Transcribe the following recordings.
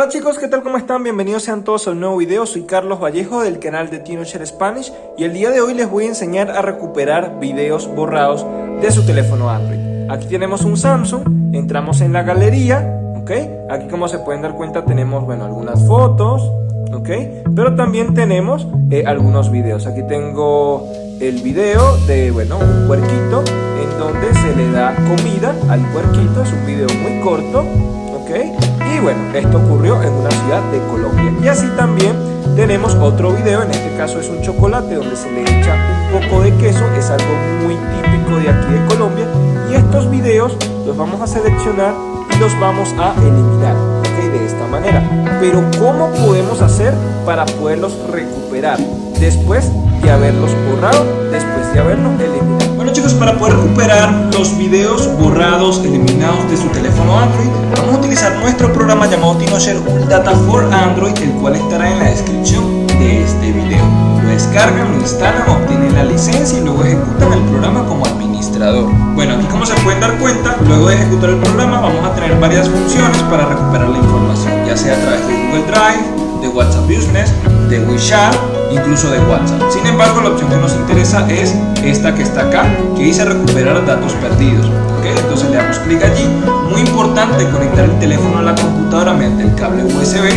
Hola chicos, ¿qué tal? ¿Cómo están? Bienvenidos sean todos a un nuevo video. Soy Carlos Vallejo del canal de TinoShare Spanish y el día de hoy les voy a enseñar a recuperar videos borrados de su teléfono Android. Aquí tenemos un Samsung, entramos en la galería, ¿ok? Aquí como se pueden dar cuenta tenemos, bueno, algunas fotos, ¿ok? Pero también tenemos eh, algunos videos. Aquí tengo el video de, bueno, un puerquito en donde se le da comida al puerquito. Es un video muy corto, Y bueno, esto ocurrió en una ciudad de Colombia. Y así también tenemos otro video, en este caso es un chocolate donde se le echa un poco de queso, es algo muy típico de aquí de Colombia. Y estos videos los vamos a seleccionar y los vamos a eliminar. De esta manera. Pero ¿cómo podemos hacer para poderlos recuperar después de haberlos borrado, después de haberlos eliminado? Bueno chicos, para poder recuperar los videos borrados, eliminados de su teléfono Android, vamos a utilizar nuestro programa llamado TinoShare Data for Android, el cual estará en la descripción de este video. Lo descargan, lo instalan, obtienen la licencia y luego ejecutan el programa como administrador. Bueno, aquí como se pueden dar cuenta, luego de ejecutar el programa vamos a tener varias funciones para recuperar la información, ya sea a través de Google Drive, WhatsApp Business, de WeChat, incluso de WhatsApp. Sin embargo, la opción que nos interesa es esta que está acá, que dice recuperar datos perdidos. ¿okay? Entonces le damos clic allí. Muy importante conectar el teléfono a la computadora mediante el cable USB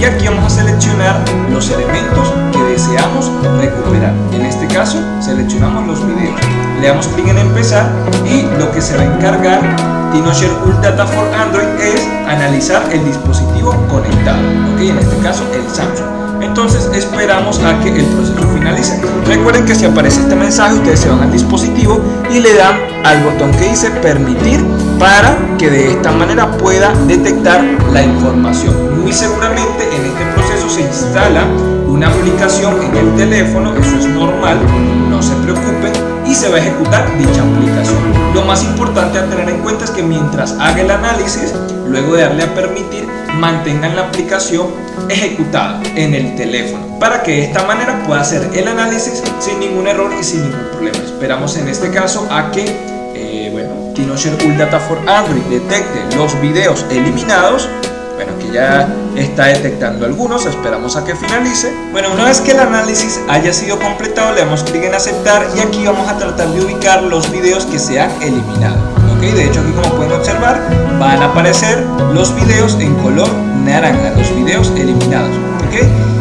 y aquí vamos a seleccionar los elementos que deseamos recuperar. En este caso, seleccionamos los videos. Le damos clic en empezar y lo que se va a encargar TinoShare Ultra Data for Android es analizar el dispositivo conectado, ¿ok? En este caso el Samsung entonces esperamos a que el proceso finalice. Recuerden que si aparece este mensaje ustedes se van al dispositivo y le dan al botón que dice permitir para que de esta manera pueda detectar la información. Muy seguramente en este proceso se instala una aplicación en el teléfono, eso es normal, no se preocupen y se va a ejecutar dicha aplicación. Lo más importante a tener en cuenta es que mientras haga el análisis, luego de darle a permitir, mantengan la aplicación ejecutada en el teléfono para que de esta manera pueda hacer el análisis sin ningún error y sin ningún problema. Esperamos en este caso a que eh, bueno, TinoShare All Data for Android detecte los videos eliminados ya está detectando algunos, esperamos a que finalice. Bueno, una vez que el análisis haya sido completado, le damos clic en aceptar y aquí vamos a tratar de ubicar los videos que se han eliminado. ¿ok? De hecho, aquí como pueden observar, van a aparecer los videos en color naranja, los videos eliminados.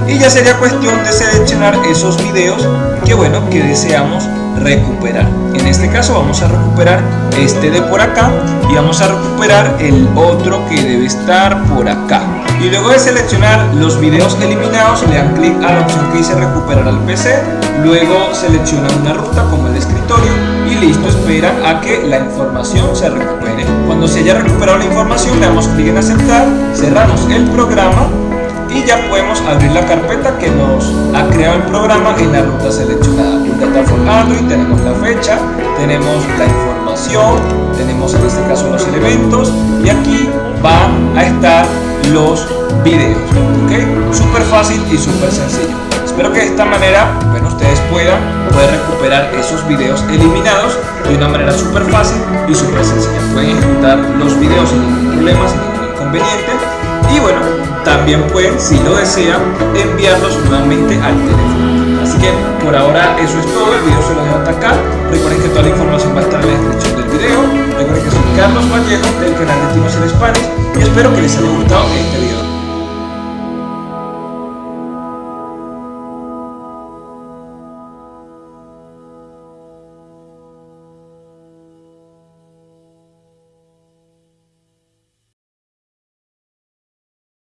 Y ya sería cuestión de seleccionar esos videos que, bueno, que deseamos recuperar. En este caso vamos a recuperar este de por acá y vamos a recuperar el otro que debe estar por acá. Y luego de seleccionar los videos eliminados le dan clic a la opción que dice recuperar al PC, luego seleccionan una ruta como el escritorio y listo, esperan a que la información se recupere. Cuando se haya recuperado la información le damos clic en aceptar, cerramos el programa y ya podemos abrir la carpeta que nos ha creado el programa en la ruta seleccionada. Data Android, tenemos la fecha, tenemos la información, tenemos en este caso los elementos y aquí van a estar los videos. ¿ok? Súper fácil y súper sencillo. Espero que de esta manera ustedes puedan poder recuperar esos videos eliminados de una manera súper fácil y súper sencilla. Pueden ejecutar los videos sin ningún problema, sin ningún inconveniente también pueden, si lo desean, enviarlos nuevamente al teléfono. Así que por ahora eso es todo, el video se lo dejo hasta acá. Recuerden que toda la información va a estar en la descripción del video. Recuerden que soy Carlos Vallejo del canal de Timos en Spanish y espero que les haya gustado este video.